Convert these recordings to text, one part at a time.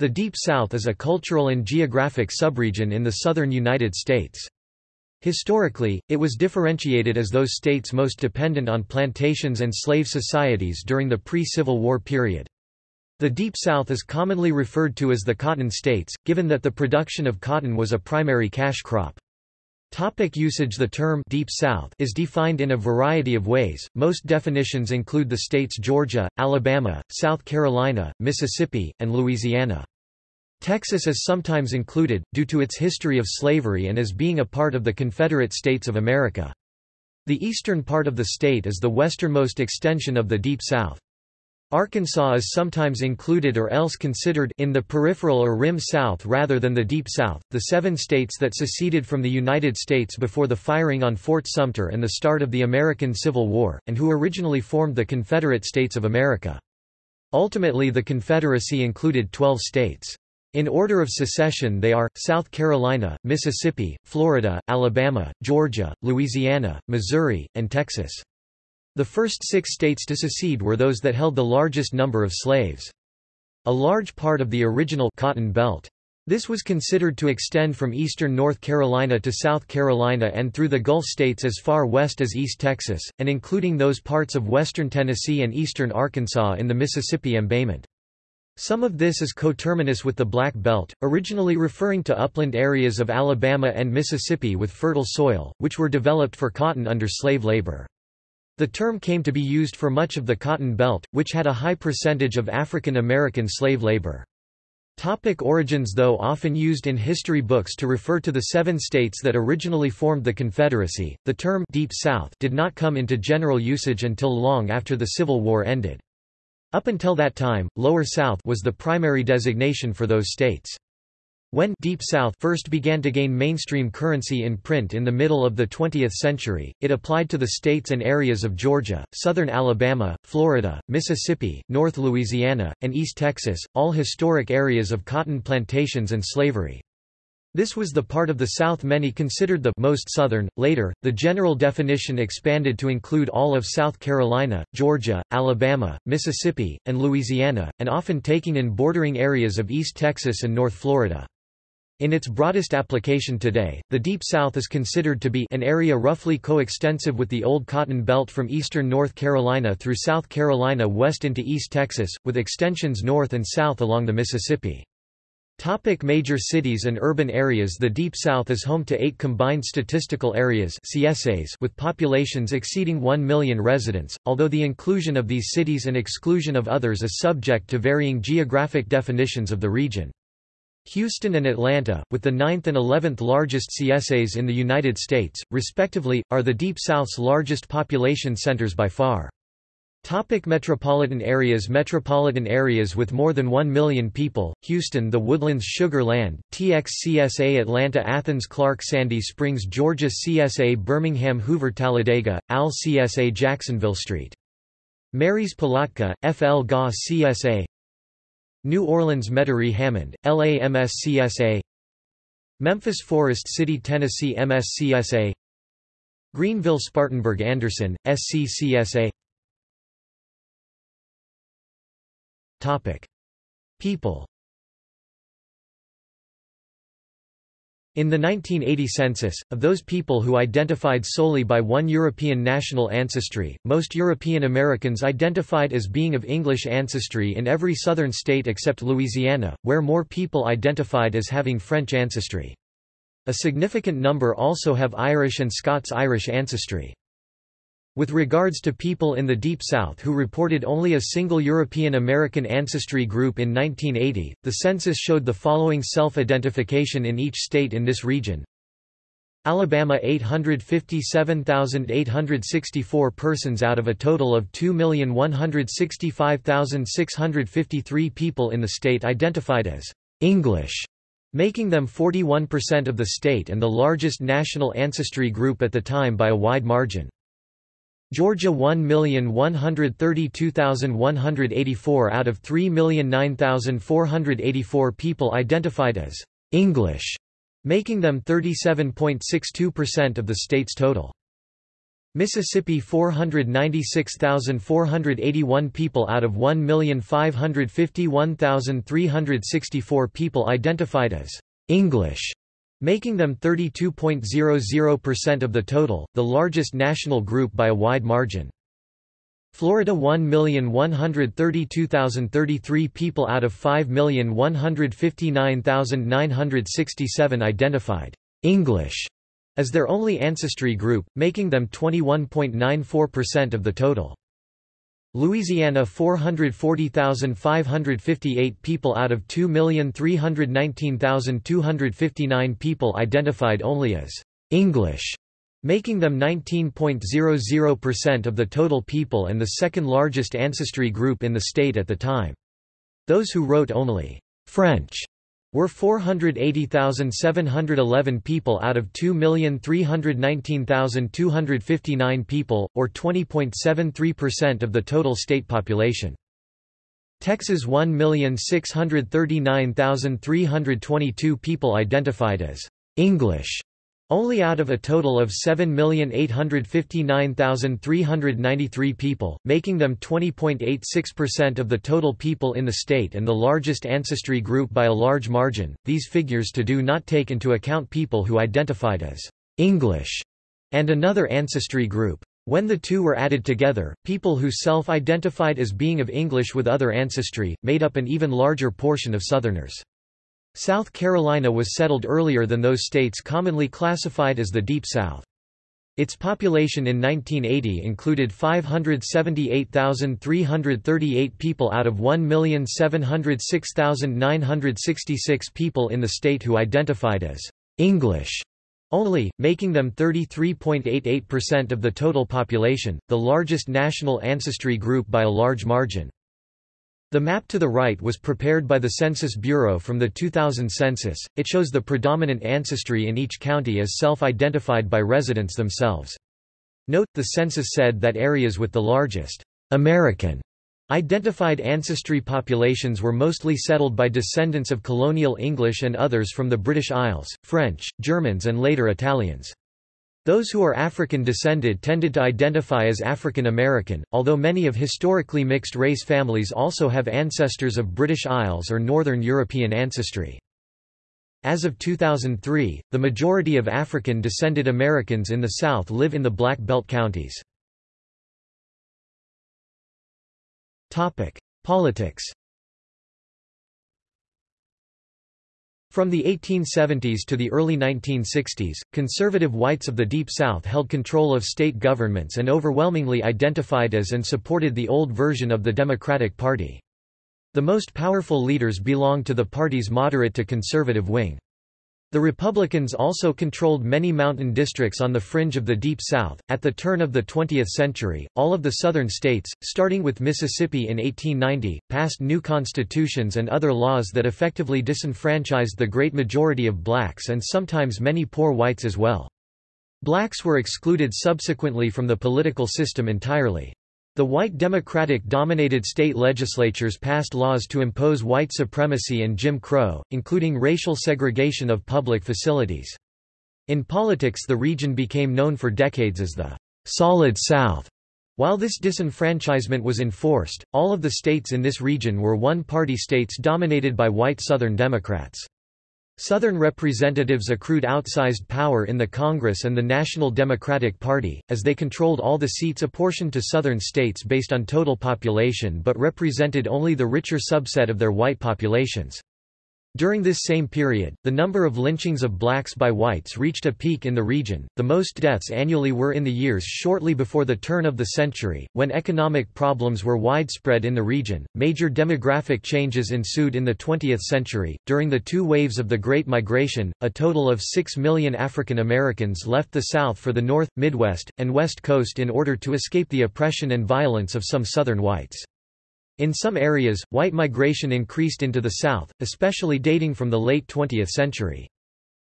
The Deep South is a cultural and geographic subregion in the southern United States. Historically, it was differentiated as those states most dependent on plantations and slave societies during the pre-Civil War period. The Deep South is commonly referred to as the Cotton States, given that the production of cotton was a primary cash crop. Topic usage The term Deep South is defined in a variety of ways. Most definitions include the states Georgia, Alabama, South Carolina, Mississippi, and Louisiana. Texas is sometimes included, due to its history of slavery and as being a part of the Confederate States of America. The eastern part of the state is the westernmost extension of the Deep South. Arkansas is sometimes included or else considered in the peripheral or rim south rather than the deep south. The seven states that seceded from the United States before the firing on Fort Sumter and the start of the American Civil War, and who originally formed the Confederate States of America. Ultimately the Confederacy included 12 states. In order of secession they are, South Carolina, Mississippi, Florida, Alabama, Georgia, Louisiana, Missouri, and Texas. The first six states to secede were those that held the largest number of slaves. A large part of the original Cotton Belt. This was considered to extend from eastern North Carolina to South Carolina and through the Gulf states as far west as East Texas, and including those parts of western Tennessee and eastern Arkansas in the Mississippi embayment. Some of this is coterminous with the Black Belt, originally referring to upland areas of Alabama and Mississippi with fertile soil, which were developed for cotton under slave labor. The term came to be used for much of the Cotton Belt, which had a high percentage of African American slave labor. Topic origins Though often used in history books to refer to the seven states that originally formed the Confederacy, the term Deep South did not come into general usage until long after the Civil War ended. Up until that time, Lower South was the primary designation for those states. When Deep South first began to gain mainstream currency in print in the middle of the 20th century, it applied to the states and areas of Georgia, southern Alabama, Florida, Mississippi, North Louisiana, and East Texas, all historic areas of cotton plantations and slavery. This was the part of the South many considered the most southern. Later, the general definition expanded to include all of South Carolina, Georgia, Alabama, Mississippi, and Louisiana, and often taking in bordering areas of East Texas and North Florida. In its broadest application today, the Deep South is considered to be an area roughly coextensive with the Old Cotton Belt from eastern North Carolina through South Carolina west into East Texas, with extensions north and south along the Mississippi. Topic major cities and urban areas The Deep South is home to eight combined statistical areas CSAs with populations exceeding 1 million residents, although the inclusion of these cities and exclusion of others is subject to varying geographic definitions of the region. Houston and Atlanta, with the 9th and 11th largest CSAs in the United States, respectively, are the Deep South's largest population centers by far. Topic metropolitan areas Metropolitan areas with more than 1 million people, Houston The Woodlands Sugar Land, TXCSA Atlanta Athens Clarke Sandy Springs Georgia CSA Birmingham Hoover Talladega, AL CSA Jacksonville Street. Marys Palatka, FL GA CSA New Orleans Metairie Hammond, LAMSCSA Memphis Forrest City Tennessee MSCSA Greenville Spartanburg Anderson, SCCSA Topic. People In the 1980 census, of those people who identified solely by one European national ancestry, most European Americans identified as being of English ancestry in every southern state except Louisiana, where more people identified as having French ancestry. A significant number also have Irish and Scots-Irish ancestry. With regards to people in the Deep South who reported only a single European American ancestry group in 1980, the census showed the following self-identification in each state in this region. Alabama 857,864 persons out of a total of 2,165,653 people in the state identified as English, making them 41% of the state and the largest national ancestry group at the time by a wide margin. Georgia 1,132,184 out of 3,009,484 people identified as English, making them 37.62% of the state's total. Mississippi 496,481 people out of 1,551,364 people identified as English, making them 32.00% of the total, the largest national group by a wide margin. Florida 1,132,033 people out of 5,159,967 identified English as their only ancestry group, making them 21.94% of the total. Louisiana 440,558 people out of 2,319,259 people identified only as English, making them 19.00% of the total people and the second largest ancestry group in the state at the time. Those who wrote only French were 480,711 people out of 2,319,259 people, or 20.73% of the total state population. Texas 1,639,322 people identified as English only out of a total of 7,859,393 people, making them 20.86% of the total people in the state and the largest ancestry group by a large margin. These figures to do not take into account people who identified as English and another ancestry group. When the two were added together, people who self-identified as being of English with other ancestry, made up an even larger portion of Southerners. South Carolina was settled earlier than those states commonly classified as the Deep South. Its population in 1980 included 578,338 people out of 1,706,966 people in the state who identified as English only, making them 33.88% of the total population, the largest national ancestry group by a large margin. The map to the right was prepared by the Census Bureau from the 2000 census. It shows the predominant ancestry in each county as self-identified by residents themselves. Note, the census said that areas with the largest American identified ancestry populations were mostly settled by descendants of colonial English and others from the British Isles, French, Germans and later Italians. Those who are African descended tended to identify as African American, although many of historically mixed race families also have ancestors of British Isles or Northern European ancestry. As of 2003, the majority of African-descended Americans in the South live in the Black Belt counties. Politics From the 1870s to the early 1960s, conservative whites of the Deep South held control of state governments and overwhelmingly identified as and supported the old version of the Democratic Party. The most powerful leaders belonged to the party's moderate to conservative wing. The Republicans also controlled many mountain districts on the fringe of the Deep South. At the turn of the 20th century, all of the southern states, starting with Mississippi in 1890, passed new constitutions and other laws that effectively disenfranchised the great majority of blacks and sometimes many poor whites as well. Blacks were excluded subsequently from the political system entirely. The white Democratic-dominated state legislatures passed laws to impose white supremacy and Jim Crow, including racial segregation of public facilities. In politics the region became known for decades as the «Solid South». While this disenfranchisement was enforced, all of the states in this region were one-party states dominated by white Southern Democrats. Southern representatives accrued outsized power in the Congress and the National Democratic Party, as they controlled all the seats apportioned to Southern states based on total population but represented only the richer subset of their white populations. During this same period, the number of lynchings of blacks by whites reached a peak in the region. The most deaths annually were in the years shortly before the turn of the century, when economic problems were widespread in the region. Major demographic changes ensued in the 20th century. During the two waves of the Great Migration, a total of 6 million African Americans left the South for the North, Midwest, and West Coast in order to escape the oppression and violence of some Southern whites. In some areas, white migration increased into the South, especially dating from the late 20th century.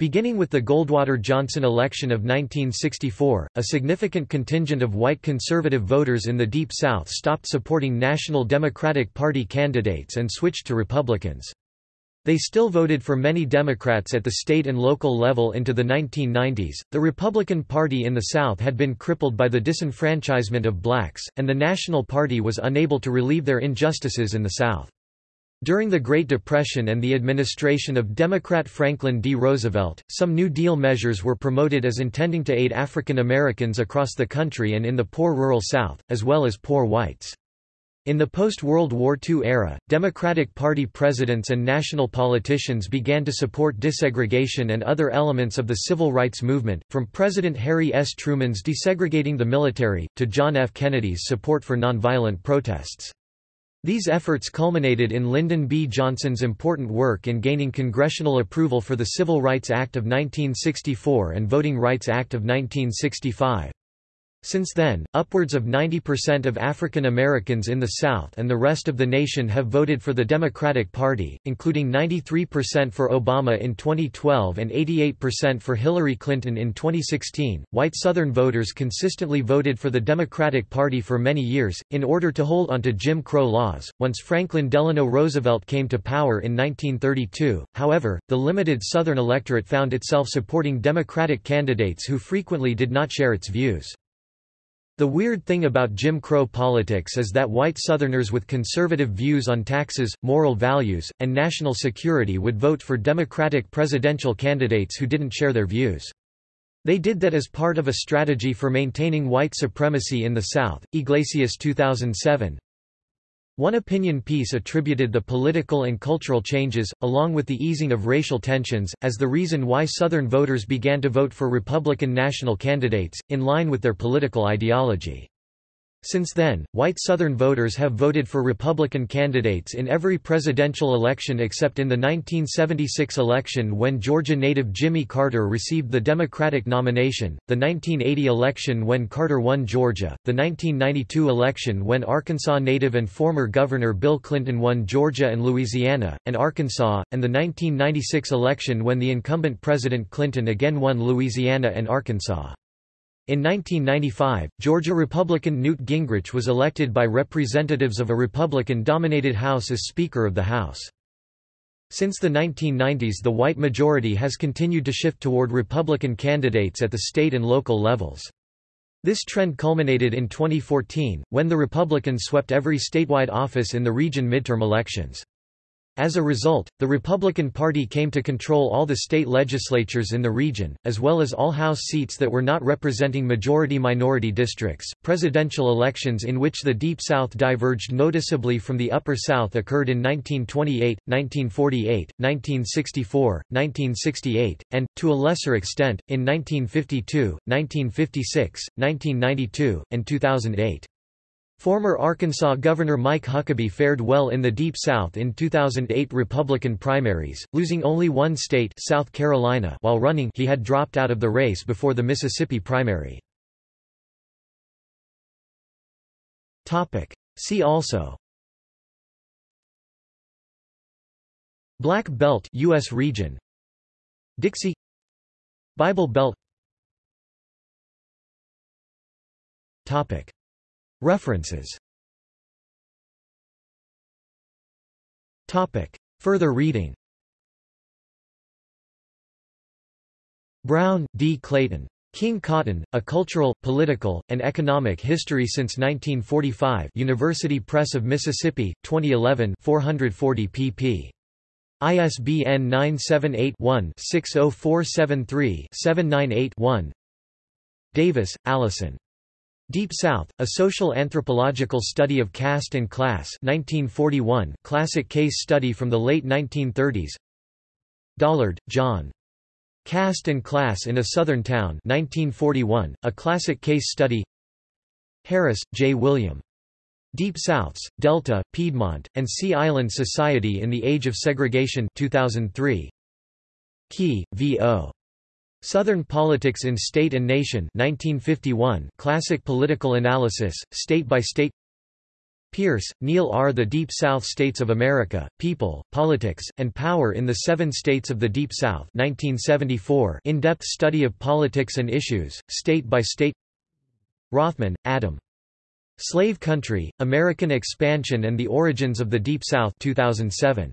Beginning with the Goldwater-Johnson election of 1964, a significant contingent of white conservative voters in the Deep South stopped supporting National Democratic Party candidates and switched to Republicans. They still voted for many Democrats at the state and local level into the 1990s. The Republican Party in the South had been crippled by the disenfranchisement of blacks, and the National Party was unable to relieve their injustices in the South. During the Great Depression and the administration of Democrat Franklin D. Roosevelt, some New Deal measures were promoted as intending to aid African Americans across the country and in the poor rural South, as well as poor whites. In the post-World War II era, Democratic Party presidents and national politicians began to support desegregation and other elements of the civil rights movement, from President Harry S. Truman's desegregating the military, to John F. Kennedy's support for nonviolent protests. These efforts culminated in Lyndon B. Johnson's important work in gaining congressional approval for the Civil Rights Act of 1964 and Voting Rights Act of 1965. Since then, upwards of 90% of African Americans in the South and the rest of the nation have voted for the Democratic Party, including 93% for Obama in 2012 and 88% for Hillary Clinton in 2016. White Southern voters consistently voted for the Democratic Party for many years, in order to hold onto Jim Crow laws. Once Franklin Delano Roosevelt came to power in 1932, however, the limited Southern electorate found itself supporting Democratic candidates who frequently did not share its views. The weird thing about Jim Crow politics is that white Southerners with conservative views on taxes, moral values, and national security would vote for Democratic presidential candidates who didn't share their views. They did that as part of a strategy for maintaining white supremacy in the South. Yglesias 2007 one opinion piece attributed the political and cultural changes, along with the easing of racial tensions, as the reason why Southern voters began to vote for Republican national candidates, in line with their political ideology. Since then, white Southern voters have voted for Republican candidates in every presidential election except in the 1976 election when Georgia native Jimmy Carter received the Democratic nomination, the 1980 election when Carter won Georgia, the 1992 election when Arkansas native and former Governor Bill Clinton won Georgia and Louisiana, and Arkansas, and the 1996 election when the incumbent President Clinton again won Louisiana and Arkansas. In 1995, Georgia Republican Newt Gingrich was elected by representatives of a Republican-dominated House as Speaker of the House. Since the 1990s the white majority has continued to shift toward Republican candidates at the state and local levels. This trend culminated in 2014, when the Republicans swept every statewide office in the region midterm elections. As a result, the Republican Party came to control all the state legislatures in the region, as well as all House seats that were not representing majority-minority districts. Presidential elections in which the Deep South diverged noticeably from the Upper South occurred in 1928, 1948, 1964, 1968, and, to a lesser extent, in 1952, 1956, 1992, and 2008. Former Arkansas Governor Mike Huckabee fared well in the Deep South in 2008 Republican primaries, losing only one state South Carolina while running he had dropped out of the race before the Mississippi primary. See also. Black Belt US region. Dixie. Bible Belt. Topic References Further reading Brown, D. Clayton. King Cotton, A Cultural, Political, and Economic History Since 1945 University Press of Mississippi, 2011 440 pp. ISBN 978-1-60473-798-1 Davis, Allison. Deep South, A Social Anthropological Study of Caste and Class 1941, classic case study from the late 1930s Dollard, John. Caste and Class in a Southern Town 1941, a classic case study Harris, J. William. Deep Souths, Delta, Piedmont, and Sea Island Society in the Age of Segregation 2003. Key, V.O. Southern Politics in State and Nation 1951 Classic Political Analysis, State by State Peirce, Neal R. The Deep South States of America, People, Politics, and Power in the Seven States of the Deep South 1974 In-depth study of politics and issues, state by state Rothman, Adam. Slave Country, American Expansion and the Origins of the Deep South 2007.